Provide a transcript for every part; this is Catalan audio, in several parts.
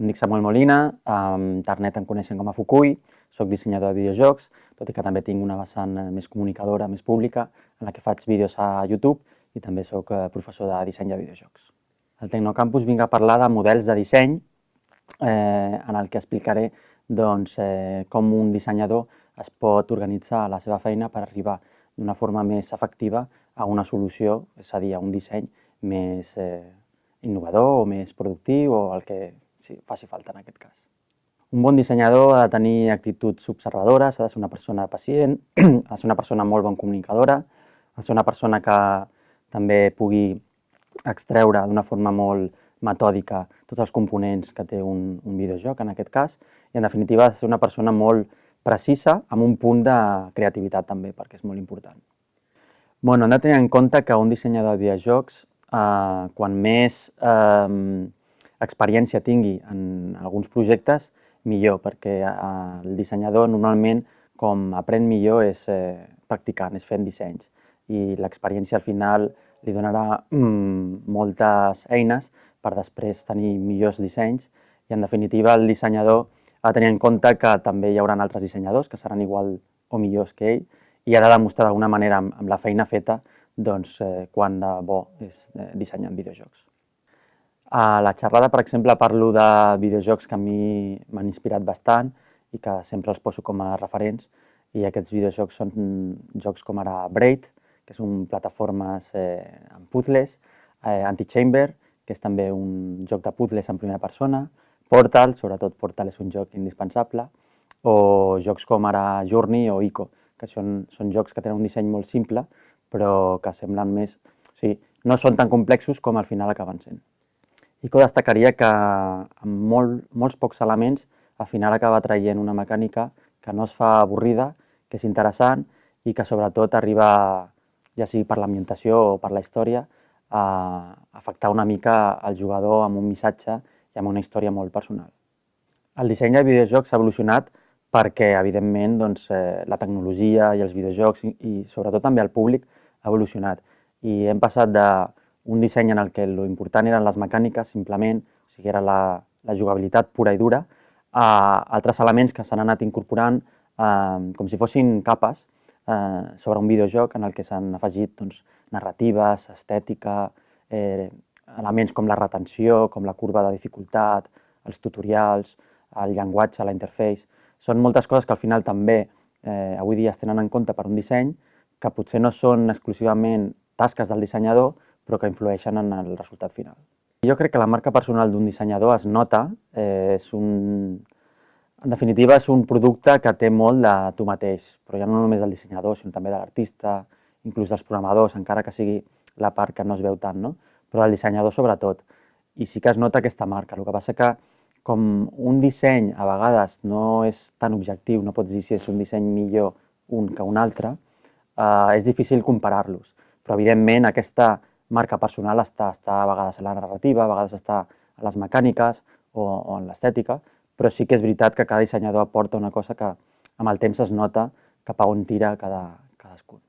Em dic Samuel Molina, a internet em coneixen com a Fukui, soc dissenyador de videojocs, tot i que també tinc una vessant eh, més comunicadora, més pública, en la que faig vídeos a YouTube i també sóc eh, professor de disseny de videojocs. Al Tecnocampus vinc a parlar de models de disseny, eh, en el que explicaré doncs, eh, com un dissenyador es pot organitzar la seva feina per arribar d'una forma més efectiva a una solució, és a dir, a un disseny més eh, innovador o més productiu o el que si faci falta en aquest cas. Un bon dissenyador ha de tenir actituds observadores, ha de ser una persona pacient, ha de ser una persona molt bon comunicadora, ha de ser una persona que també pugui extreure d'una forma molt metòdica tots els components que té un, un videojoc, en aquest cas, i en definitiva ha de ser una persona molt precisa amb un punt de creativitat també, perquè és molt important. Bueno, hem de tenir en compte que un dissenyador de videojocs, eh, quan més eh, experiència tingui en alguns projectes, millor, perquè eh, el dissenyador normalment com aprèn millor és eh, practicant, és fent dissenys. I l'experiència al final li donarà mm, moltes eines per després tenir millors dissenys. I en definitiva el dissenyador ha de tenir en compte que també hi haurà altres dissenyadors que seran igual o millors que ell. I ha de demostrar d'alguna manera amb, amb la feina feta doncs, eh, quan de bo és eh, dissenyar videojocs. A la xerrada, per exemple, parlo de videojocs que a mi m'han inspirat bastant i que sempre els poso com a referents i aquests videojocs són jocs com ara Braid, que és un plataformes eh, amb puzzles, eh, Antichamber, que és també un joc de puzzles en primera persona, Portal, sobretot Portal és un joc indispensable, o jocs com ara Journey o Ico, que són, són jocs que tenen un disseny molt simple, però que semblen més... O sigui, no són tan complexos com al final acaben sent. ICO destacaria que amb molt, molts pocs elements al final acaba traient una mecànica que no es fa avorrida, que és interessant i que sobretot arriba, ja sigui per l'ambientació o per la història, a afectar una mica el jugador amb un missatge i amb una història molt personal. El disseny de videojocs s'ha evolucionat perquè, evidentment, doncs, eh, la tecnologia i els videojocs i, i sobretot també el públic ha evolucionat. I hem passat de un disseny en el que lo important eren les mecàniques, simplement, o sigui, era la, la jugabilitat pura i dura, a altres elements que s'han anat incorporant eh, com si fossin capes eh, sobre un videojoc en el que s'han afegit doncs, narratives, estètica, eh, elements com la retenció, com la curva de dificultat, els tutorials, el llenguatge, la interface... Són moltes coses que al final també eh, avui dia es tenen en compte per un disseny que potser no són exclusivament tasques del dissenyador, però que influeixen en el resultat final. Jo crec que la marca personal d'un dissenyador es nota, eh, és un... en definitiva és un producte que té molt de tu mateix, però ja no només del dissenyador, sinó també de l'artista, inclús dels programadors, encara que sigui la part que no es veu tant, no? però del dissenyador sobretot. I sí que es nota aquesta marca, el que passa que com un disseny a vegades no és tan objectiu, no pots dir si és un disseny millor un que un altre, eh, és difícil comparar-los. Però evidentment aquesta marca personal està, està a vegades a la narrativa, a vegades està a les mecàniques o, o en l'estètica, però sí que és veritat que cada dissenyador aporta una cosa que amb el temps es nota cap a on tira cada, cadascun.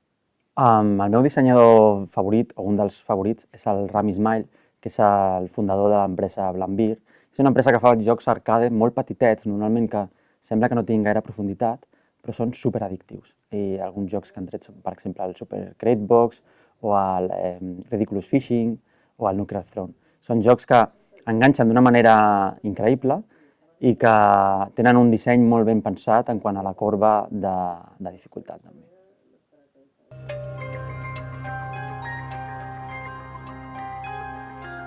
Um, el meu dissenyador favorit, o un dels favorits, és el Rami Ismail, que és el fundador de l'empresa Blambir. És una empresa que fa jocs arcade molt petitets, normalment que sembla que no tinguin gaire profunditat, però són super addictius. I alguns jocs que han tret són, per exemple, el Super Crate Box o el eh, Ridiculous Fishing o el Nuclear Throne. Són jocs que enganxen d'una manera increïble i que tenen un disseny molt ben pensat en quant a la corba de, de dificultat també.